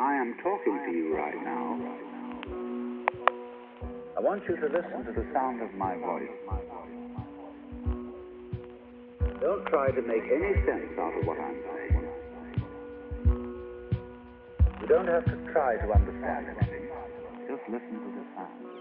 I am talking to you right now. I want you to listen to the sound of my voice. Don't try to make any sense out of what I'm saying. You don't have to try to understand anything. Just listen to the sound.